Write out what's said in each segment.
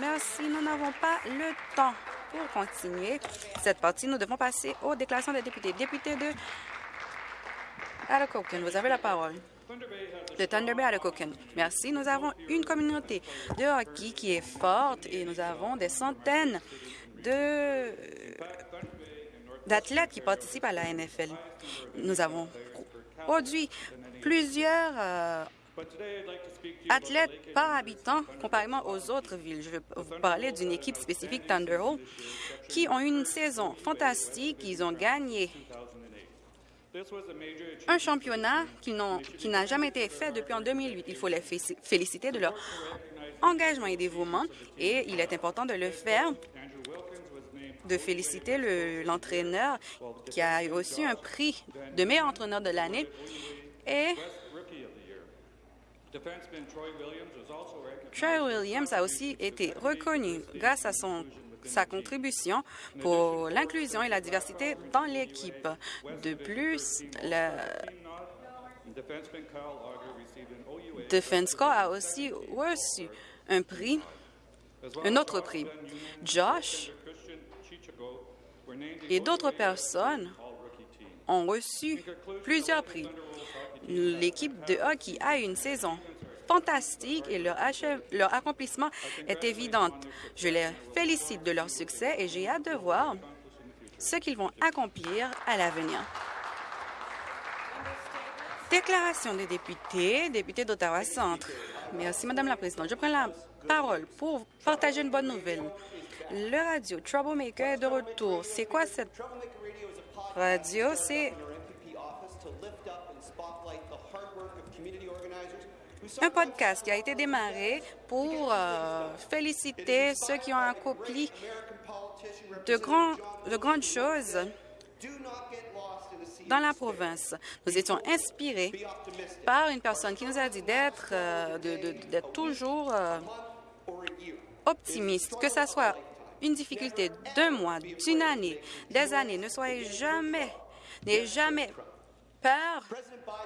Merci. Nous n'avons pas le temps pour continuer cette partie. Nous devons passer aux déclarations des députés. Député de Alacoken, vous avez la parole. De Thunder Bay à Merci. Nous avons une communauté de hockey qui est forte et nous avons des centaines d'athlètes qui participent à la NFL. Nous avons produit plusieurs euh, athlètes par habitant comparément aux autres villes. Je vais vous parler d'une équipe spécifique Thunderbolt qui ont eu une saison fantastique. Ils ont gagné un championnat qui n'a jamais été fait depuis en 2008. Il faut les féliciter de leur engagement et dévouement et il est important de le faire de féliciter l'entraîneur qui a reçu un prix de meilleur entraîneur de l'année et Troy Williams a aussi été reconnu grâce à son sa contribution pour l'inclusion et la diversité dans l'équipe. De plus, le Defense Corps a aussi reçu un prix, un autre prix. Josh et d'autres personnes ont reçu plusieurs prix. L'équipe de hockey a une saison fantastique et leur, accomplissement est évident. Je les félicite de leur succès et j'ai hâte de voir ce qu'ils vont accomplir à l'avenir. Déclaration des députés, députés d'Ottawa Centre. Merci, Madame la Présidente. Je prends la parole pour partager une bonne nouvelle. Le radio Troublemaker est de retour. C'est quoi cette radio? C'est un podcast qui a été démarré pour euh, féliciter ceux qui ont accompli de, de grandes choses. Dans la province. Nous étions inspirés par une personne qui nous a dit d'être euh, toujours euh, optimiste, que ce soit une difficulté d'un mois, d'une année, des années. Ne soyez jamais, n'ayez jamais peur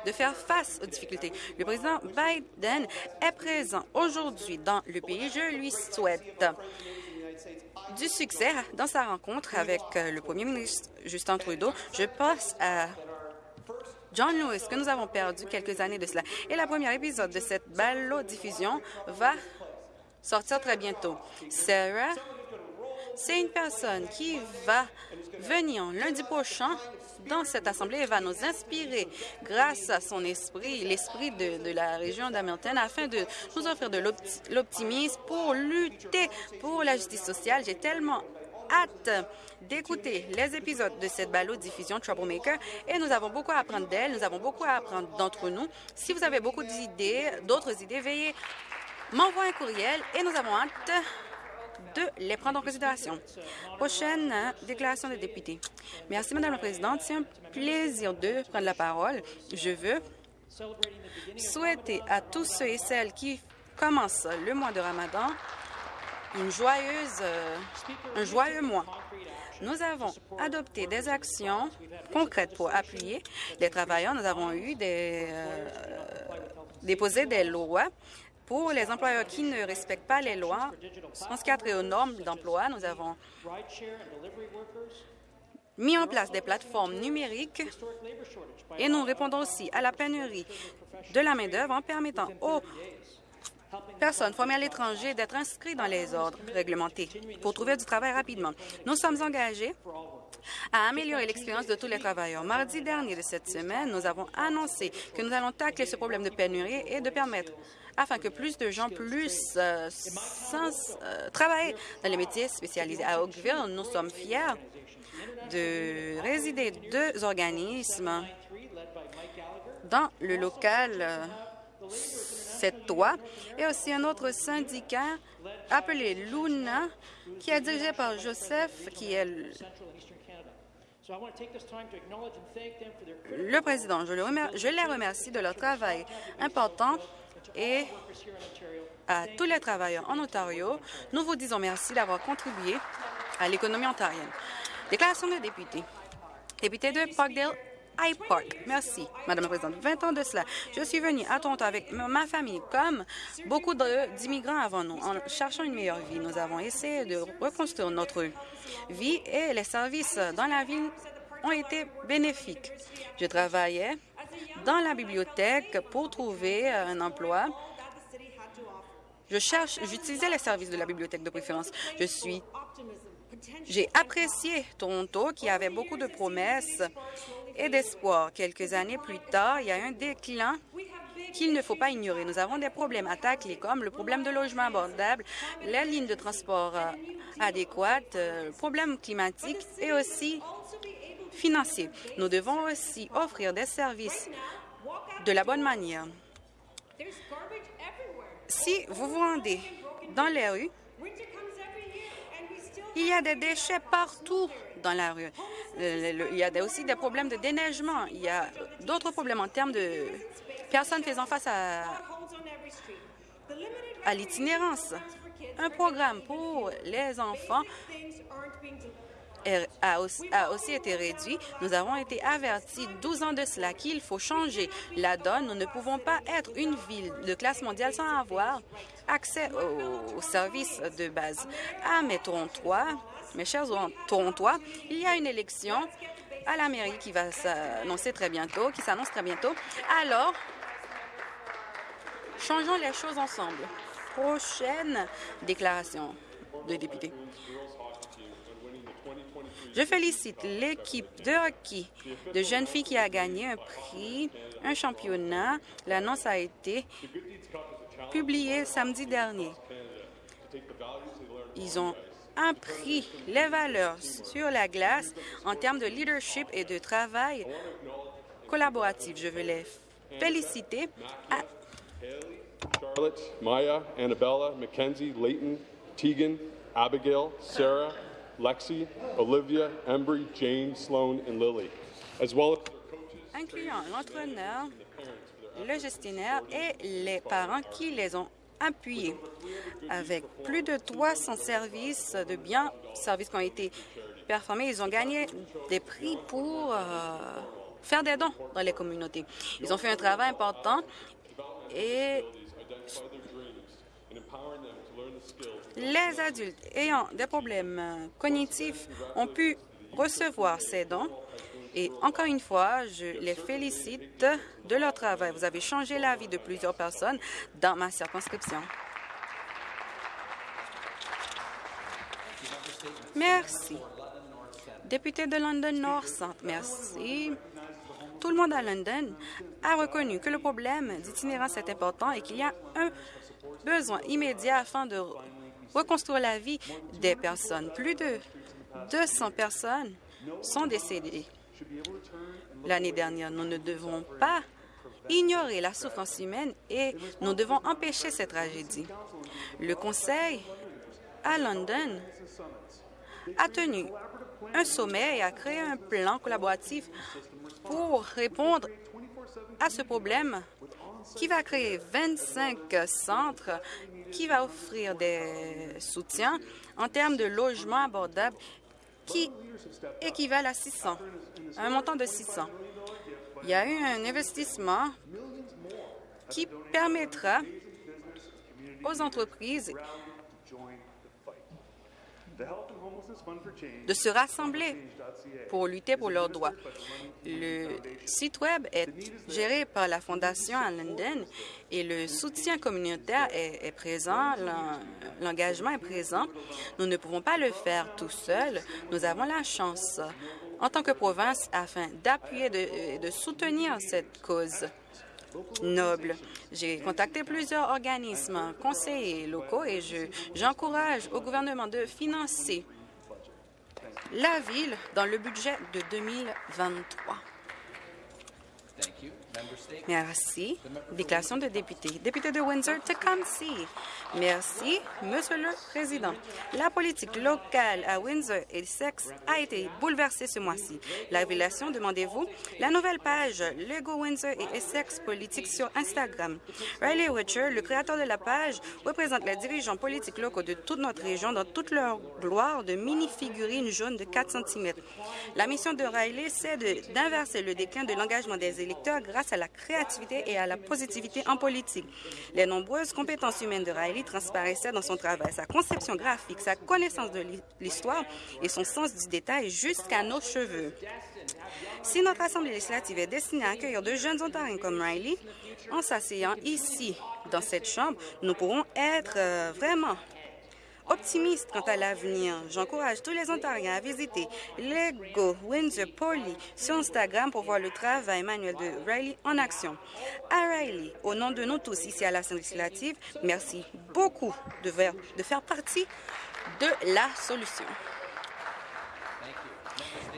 de faire face aux difficultés. Le président Biden est présent aujourd'hui dans le pays. Je lui souhaite du succès dans sa rencontre avec euh, le premier ministre Justin Trudeau. Je passe à John Lewis, que nous avons perdu quelques années de cela. Et la première épisode de cette ballo-diffusion va sortir très bientôt. Sarah c'est une personne qui va venir lundi prochain dans cette Assemblée et va nous inspirer grâce à son esprit, l'esprit de, la région d'Hamilton, afin de nous offrir de l'optimisme pour lutter pour la justice sociale. J'ai tellement hâte d'écouter les épisodes de cette balado-diffusion Troublemaker et nous avons beaucoup à apprendre d'elle, nous avons beaucoup à apprendre d'entre nous. Si vous avez beaucoup d'idées, d'autres idées, veuillez m'envoyer un courriel et nous avons hâte de les prendre en considération. Prochaine déclaration des députés. Merci, Madame la Présidente. C'est un plaisir de prendre la parole. Je veux souhaiter à tous ceux et celles qui commencent le mois de Ramadan une joyeuse, euh, un joyeux mois. Nous avons adopté des actions concrètes pour appuyer les travailleurs. Nous avons eu des, euh, déposé des lois pour les employeurs qui ne respectent pas les lois, en ce qui a trait aux normes d'emploi, nous avons mis en place des plateformes numériques et nous répondons aussi à la pénurie de la main-d'œuvre en permettant aux personnes formées à l'étranger d'être inscrites dans les ordres réglementés pour trouver du travail rapidement. Nous sommes engagés à améliorer l'expérience de tous les travailleurs. Mardi dernier de cette semaine, nous avons annoncé que nous allons tacler ce problème de pénurie et de permettre afin que plus de gens puissent euh, euh, travailler dans les métiers spécialisés. À Oakville, nous sommes fiers de résider deux organismes dans le local euh, cette toit et aussi un autre syndicat appelé Luna qui est dirigé par Joseph qui est le président. Je les remercie de leur travail important et à tous les travailleurs en Ontario, nous vous disons merci d'avoir contribué à l'économie ontarienne. Déclaration des députés. Député de Parkdale, High Park. Merci, Madame la Présidente. 20 ans de cela, je suis venue à Toronto avec ma famille, comme beaucoup d'immigrants avant nous, en cherchant une meilleure vie. Nous avons essayé de reconstruire notre vie et les services dans la ville ont été bénéfiques. Je travaillais dans la bibliothèque pour trouver un emploi. Je cherche, j'utilisais les services de la bibliothèque de préférence. Je suis j'ai apprécié Toronto, qui avait beaucoup de promesses et d'espoir. Quelques années plus tard, il y a un déclin qu'il ne faut pas ignorer. Nous avons des problèmes à tacler, comme le problème de logement abordable, les lignes de transport euh, adéquates, euh, le problème climatique et aussi financier. Nous devons aussi offrir des services de la bonne manière. Si vous vous rendez dans les rues, il y a des déchets partout dans la rue. Il y a aussi des problèmes de déneigement. Il y a d'autres problèmes en termes de personnes faisant face à, à l'itinérance. Un programme pour les enfants a aussi, été réduit. Nous avons été avertis 12 ans de cela qu'il faut changer la donne. Nous ne pouvons pas être une ville de classe mondiale sans avoir accès aux, services de base. À mes Torontois, mes chers Torontois, il y a une élection à la mairie qui va s'annoncer très bientôt, qui s'annonce très bientôt. Alors, changeons les choses ensemble. Prochaine déclaration de député. Je félicite l'équipe de hockey de jeunes filles qui a gagné un prix, un championnat. L'annonce a été publiée samedi dernier. Ils ont appris les valeurs sur la glace en termes de leadership et de travail collaboratif. Je veux les féliciter. Charlotte, Maya, Annabella, Mackenzie, Leighton, Tegan, Abigail, Sarah, Lexi, Olivia, Embry, Jane, Sloan, and Lily, as well as incluant l'entraîneur, le gestionnaire et les parents qui les ont appuyés. Avec plus de 300 services de biens, services qui ont été performés, ils ont gagné des prix pour euh, faire des dons dans les communautés. Ils ont fait un travail important et les adultes ayant des problèmes cognitifs ont pu recevoir ces dons et encore une fois, je les félicite de leur travail. Vous avez changé la vie de plusieurs personnes dans ma circonscription. Merci. Député de London North merci. Tout le monde à London a reconnu que le problème d'itinérance est important et qu'il y a un besoin immédiat afin de reconstruire la vie des personnes. Plus de 200 personnes sont décédées l'année dernière. Nous ne devons pas ignorer la souffrance humaine et nous devons empêcher cette tragédie. Le Conseil à London a tenu un sommet et a créé un plan collaboratif pour répondre à ce problème qui va créer 25 centres, qui va offrir des soutiens en termes de logements abordables qui équivalent à 600, un montant de 600. Il y a eu un investissement qui permettra aux entreprises de se rassembler pour lutter pour leurs droits. Le site Web est géré par la Fondation à London et le soutien communautaire est, est présent, l'engagement est présent. Nous ne pouvons pas le faire tout seul. Nous avons la chance, en tant que province, afin d'appuyer et de, de soutenir cette cause noble. J'ai contacté plusieurs organismes, conseillers locaux et j'encourage au gouvernement de financer la ville dans le budget de 2023. Merci. Déclaration de député. Député de Windsor, Tecumseh. Merci, Monsieur le Président. La politique locale à Windsor et Essex a été bouleversée ce mois-ci. La révélation, demandez-vous, la nouvelle page Lego Windsor et Essex politique sur Instagram. Riley Witcher, le créateur de la page, représente les dirigeants politiques locaux de toute notre région dans toute leur gloire de mini-figurines jaunes de 4 cm. La mission de Riley, c'est d'inverser le déclin de l'engagement des électeurs grâce à la créativité et à la positivité en politique. Les nombreuses compétences humaines de Riley transparaissaient dans son travail, sa conception graphique, sa connaissance de l'histoire et son sens du détail jusqu'à nos cheveux. Si notre Assemblée législative est destinée à accueillir de jeunes Ontariens comme Riley, en s'asseyant ici, dans cette Chambre, nous pourrons être euh, vraiment optimiste quant à l'avenir. J'encourage tous les Ontariens à visiter Lego Windsor Poly sur Instagram pour voir le travail manuel de Riley en action. À Riley, au nom de nous tous ici à l'Assemblée législative, merci beaucoup de faire, partie de la solution.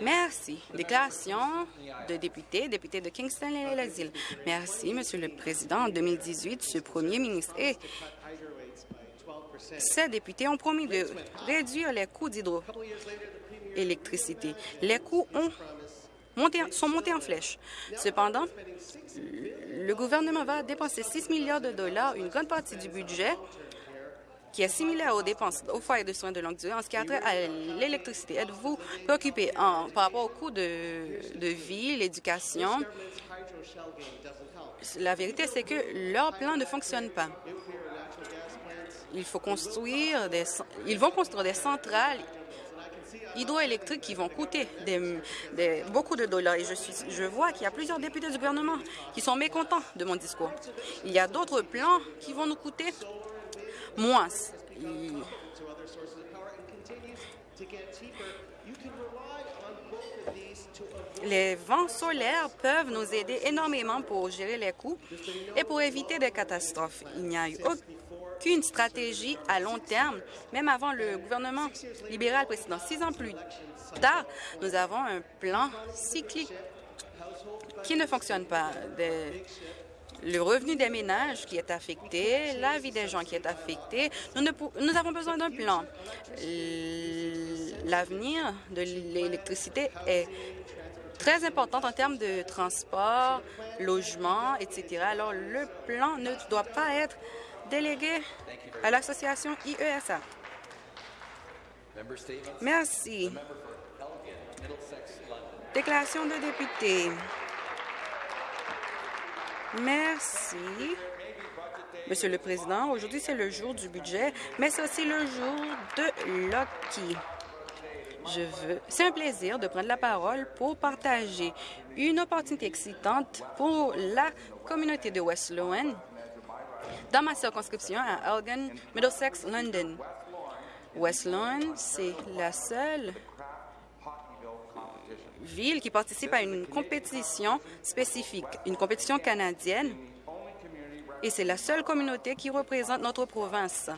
Merci. Déclaration de député, député de Kingston et l'exil. Merci, Monsieur le Président. En 2018, ce premier ministre et ces députés ont promis de réduire les coûts d'hydroélectricité. Les coûts ont sont montés en flèche. Cependant, le gouvernement va dépenser 6 milliards de dollars, une grande partie du budget qui est similaire aux dépenses au foyer de soins de longue durée en ce qui a trait à l'électricité. Êtes-vous préoccupé par rapport au coût de, de vie, l'éducation? La vérité, c'est que leur plan ne fonctionne pas il faut construire des, ils vont construire des centrales hydroélectriques qui vont coûter beaucoup de dollars. Et je, vois qu'il y a plusieurs députés du gouvernement qui sont mécontents de mon discours. Il y a d'autres plans qui vont nous coûter moins. Les vents solaires peuvent nous aider énormément pour gérer les coûts et pour éviter des catastrophes. Il n'y a eu qu'une stratégie à long terme, même avant le gouvernement libéral précédent. Six ans plus tard, nous avons un plan cyclique qui ne fonctionne pas. le revenu des ménages qui est affecté, la vie des gens qui est affectée. Nous, nous avons besoin d'un plan. L'avenir de l'électricité est très important en termes de transport, logement, etc. Alors, le plan ne doit pas être délégué à l'association IESA. Merci. Déclaration de député. Merci. Monsieur le Président, aujourd'hui, c'est le jour du budget, mais c'est aussi le jour de Loki. Je veux... C'est un plaisir de prendre la parole pour partager une opportunité excitante pour la communauté de West Lowen dans ma circonscription à Elgin, Middlesex, London. West c'est la seule ville qui participe à une compétition spécifique, une compétition canadienne, et c'est la seule communauté qui représente notre province.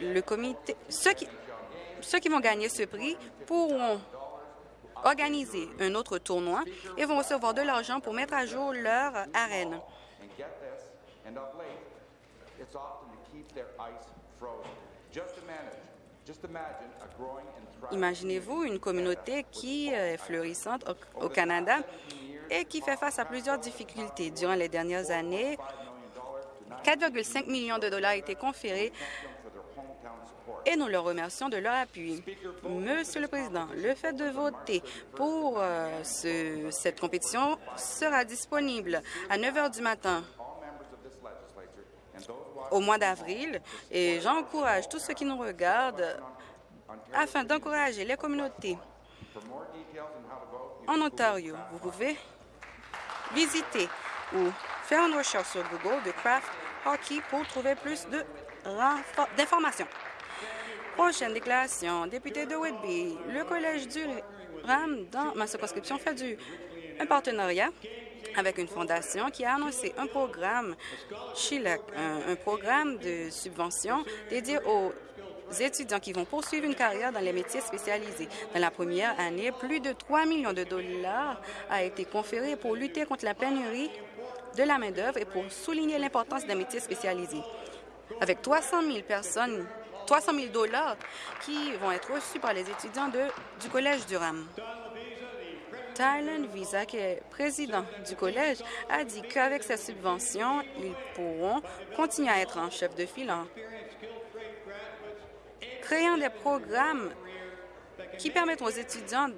Le comité, ceux qui, ceux qui vont gagner ce prix pourront organiser un autre tournoi et vont recevoir de l'argent pour mettre à jour leur arène. Imaginez-vous une communauté qui est florissante au, Canada et qui fait face à plusieurs difficultés. Durant les dernières années, 4,5 millions de dollars ont été conférés et nous leur remercions de leur appui. Monsieur le Président, le fait de voter pour euh, cette compétition sera disponible à 9 heures du matin au mois d'avril et j'encourage tous ceux qui nous regardent afin d'encourager les communautés en Ontario. Vous pouvez visiter ou faire une recherche sur Google de Craft Hockey pour trouver plus d'informations. Prochaine déclaration. Député de Whitby, le Collège du RAM dans ma circonscription fait du, un partenariat avec une fondation qui a annoncé un programme un, programme de subvention dédié aux étudiants qui vont poursuivre une carrière dans les métiers spécialisés. Dans la première année, plus de 3 millions de dollars a été conféré pour lutter contre la pénurie de la main-d'œuvre et pour souligner l'importance des métiers spécialisés. Avec 300 000 personnes 300 000 dollars qui vont être reçus par les étudiants du Collège Durham. Tylen Visa, qui est président du collège, a dit qu'avec cette subvention, ils pourront continuer à être en chef de file en créant des programmes qui permettent aux étudiants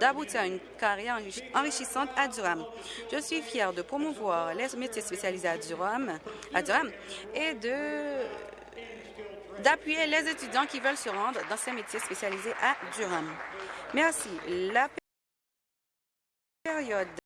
d'aboutir à une carrière enrichissante à Durham. Je suis fière de promouvoir les métiers spécialisés à Durham, à Durham et de d'appuyer les étudiants qui veulent se rendre dans ces métiers spécialisés à Durham. Merci. Période